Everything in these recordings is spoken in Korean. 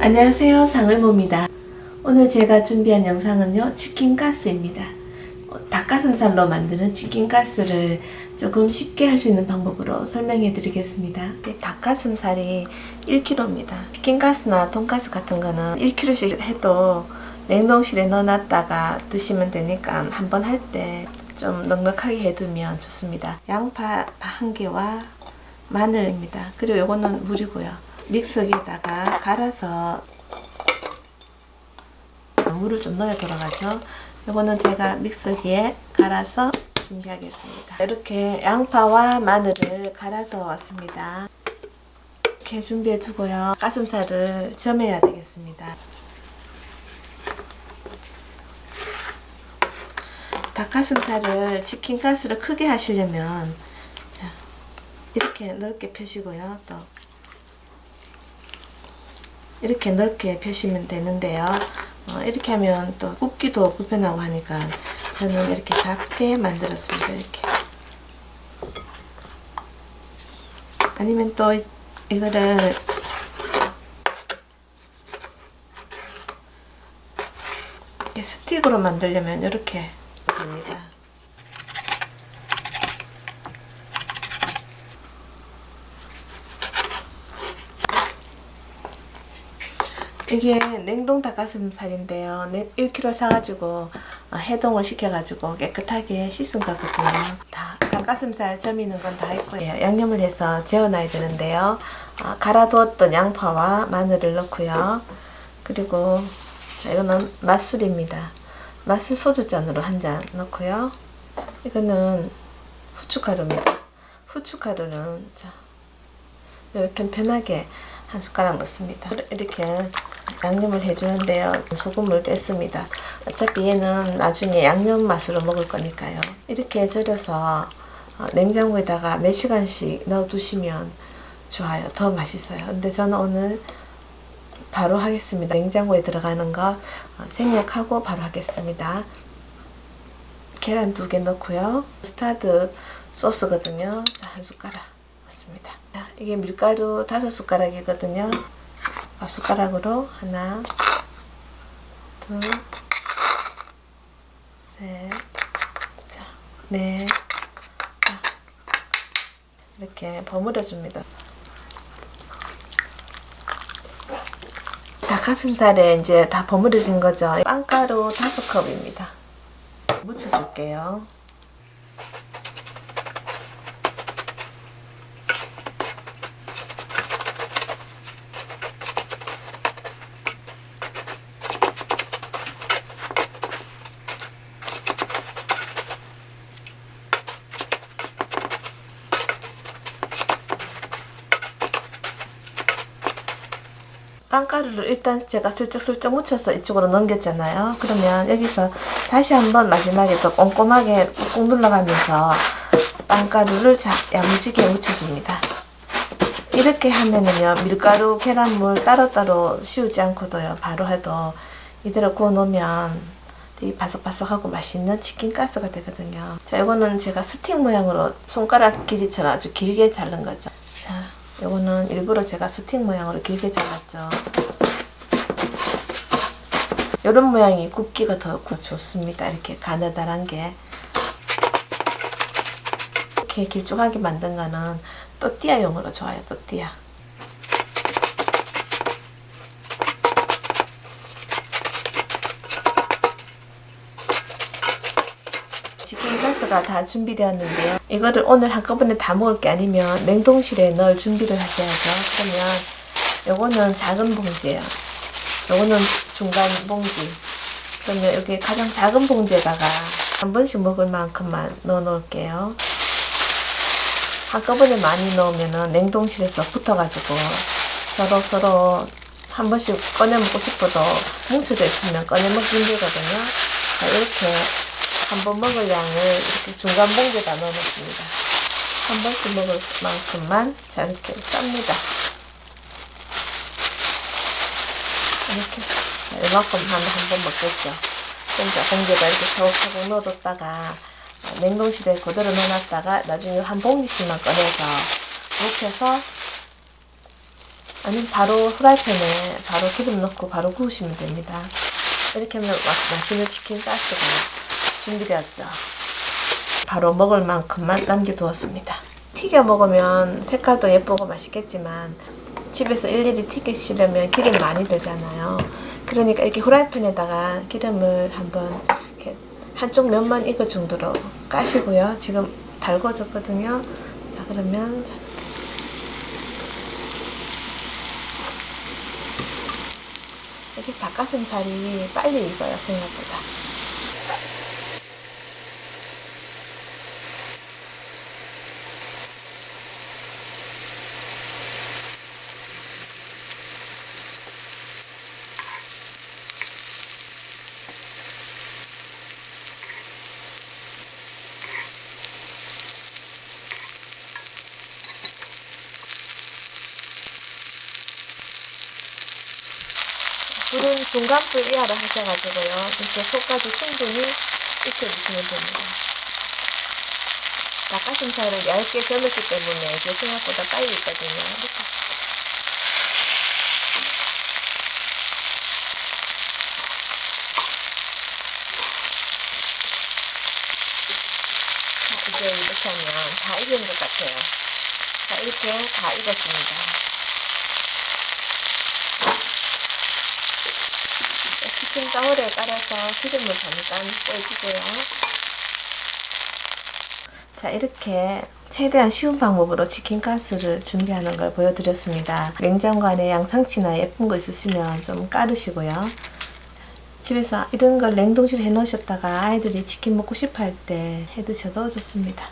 안녕하세요. 상의모입니다. 오늘 제가 준비한 영상은요 치킨가스입니다. 어, 닭가슴살로 만드는 치킨가스를 조금 쉽게 할 수 있는 방법으로 설명해 드리겠습니다. 닭가슴살이 1kg입니다. 치킨가스나 돈가스 같은 거는 1kg씩 해도 냉동실에 넣어놨다가 드시면 되니까 한번 할 때 좀 넉넉하게 해두면 좋습니다. 양파 한 개와 마늘입니다. 그리고 이거는 물이고요 믹서기에다가 갈아서 물을 좀 넣어 돌아가죠. 이거는 제가 믹서기에 갈아서 준비하겠습니다. 이렇게 양파와 마늘을 갈아서 왔습니다. 이렇게 준비해 두고요. 가슴살을 점해야 되겠습니다. 닭가슴살을 치킨가스를 크게 하시려면 이렇게 넓게 펴시고요. 또 이렇게 넓게 펴시면 되는데요. 어, 이렇게 하면 또 굽기도 불편하고 하니까 저는 이렇게 작게 만들었습니다. 이렇게. 아니면 또 이거를 스틱으로 만들려면 이렇게 됩니다 이게 냉동 닭가슴살인데요. 1kg 사가지고 어, 해동을 시켜가지고 깨끗하게 씻은 거거든요. 다 닭가슴살 점이는 건 다 했고요 양념을 해서 재워놔야 되는데요. 어, 갈아두었던 양파와 마늘을 넣고요. 그리고 이거는 맛술입니다. 맛술 소주잔으로 한 잔 넣고요. 이거는 후춧가루입니다. 후춧가루는 자 이렇게 편하게 한 숟가락 넣습니다. 이렇게 양념을 해주는데요. 소금을 뺐습니다. 어차피 얘는 나중에 양념 맛으로 먹을 거니까요. 이렇게 절여서 어, 냉장고에다가 몇 시간씩 넣어두시면 좋아요. 더 맛있어요. 근데 저는 오늘 바로 하겠습니다. 냉장고에 들어가는 거 어, 생략하고 바로 하겠습니다. 계란 두 개 넣고요. 스타드 소스거든요. 자, 한 숟가락 넣습니다. 이게 밀가루 다섯 숟가락이거든요. 아, 숟가락으로 하나 둘 셋, 자, 넷, 자, 이렇게 버무려 줍니다. 닭가슴살에 이제 다 버무려진 거죠. 빵가루 다섯 컵입니다. 묻혀줄게요. 빵가루를 일단 제가 슬쩍슬쩍 묻혀서 이쪽으로 넘겼잖아요. 그러면 여기서 다시 한번 마지막에 또 꼼꼼하게 꾹꾹 눌러가면서 빵가루를 자, 야무지게 묻혀줍니다. 이렇게 하면은요 밀가루 계란물 따로따로 씌우지 않고도요 바로 해도 이대로 구워 놓으면 되게 바삭바삭하고 맛있는 치킨 가스가 되거든요 자 이거는 제가 스틱 모양으로 손가락 길이처럼 아주 길게 자른 거죠 자 요거는 일부러 제가 스틱 모양으로 길게 잘랐죠. 이런 모양이 굽기가 더 좋습니다. 이렇게 가느다란 게. 이렇게 길쭉하게 만든 거는 또띠아용으로 좋아요. 또띠아. 가스가 다 준비되었는데요. 이거를 오늘 한꺼번에 다 먹을 게 아니면 냉동실에 넣을 준비를 하셔야죠. 그러면 요거는 작은 봉지예요. 요거는 중간 봉지. 그러면 여기 가장 작은 봉지에다가 한 번씩 먹을 만큼만 넣어 놓을게요. 한꺼번에 많이 넣으면 냉동실에서 붙어가지고 서로 서로 한 번씩 꺼내 먹고 싶어도 뭉쳐져 있으면 꺼내 먹기 힘들거든요. 자, 이렇게 한번 먹을 양을 이렇게 중간 봉지에다 넣어놓습니다. 한 번씩 먹을 만큼만 자 이렇게 쌉니다. 이렇게 이만큼 한번 먹겠죠. 그러니까 봉지에다 이렇게 차곡차곡 넣어뒀다가 냉동실에 그대로 넣어놨다가 나중에 한 봉지씩만 꺼내서 묵혀서 아니면 바로 후라이팬에 바로 기름 넣고 바로 구우시면 됩니다. 이렇게 하면 마- 맛있는 치킨 가스가 준비되었죠. 바로 먹을 만큼만 남겨두었습니다. 튀겨 먹으면 색깔도 예쁘고 맛있겠지만 집에서 일일이 튀기시려면 기름 많이 들잖아요. 그러니까 이렇게 후라이팬에다가 기름을 한번 이렇게 한쪽 면만 익을 정도로 까시고요. 지금 달궈졌거든요. 자 그러면 이렇게 닭가슴살이 빨리 익어요 생각보다. 불은 중간불 이하로 하셔가지고요. 이렇게 속까지 충분히 익혀주시면 됩니다. 닭가슴살을 얇게 절였기 때문에 이게 생각보다 빨리. 자, 이제 이렇게 하면 다 익은 것 같아요. 자, 이렇게 다 익었습니다. 가울에 깔아서 기름을 잠깐 빼주고요. 자 이렇게 최대한 쉬운 방법으로 치킨 가스를 준비하는 걸 보여드렸습니다. 냉장고 안에 양상치나 예쁜 거 있으시면 좀 깔으시고요. 집에서 이런 걸 냉동실에 해 놓으셨다가 아이들이 치킨 먹고 싶어 할 때 해 드셔도 좋습니다.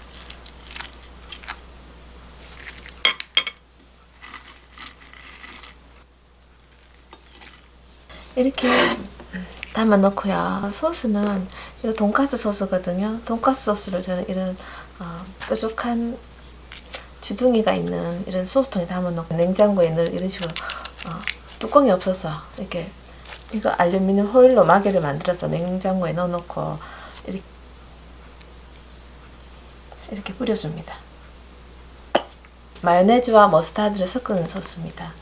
이렇게 담아 놓고요. 소스는 이거 돈가스 소스거든요. 돈가스 소스를 저는 이런 어, 뾰족한 주둥이가 있는 이런 소스통에 담아 놓고 냉장고에 늘 이런 식으로 어, 뚜껑이 없어서 이렇게 이거 알루미늄 호일로 마개를 만들어서 냉장고에 넣어 놓고 이렇게 이렇게 뿌려줍니다. 마요네즈와 머스타드를 섞은 소스입니다.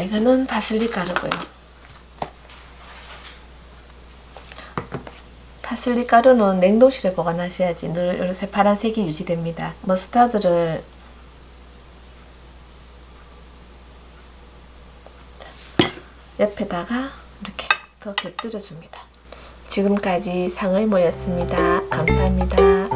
이거는 파슬리 가루고요. 파슬리 가루는 냉동실에 보관하셔야지 늘 이렇게 파란색이 유지됩니다. 머스타드를 옆에다가 이렇게 더 곁들여 줍니다. 지금까지 상의 모였습니다. 감사합니다.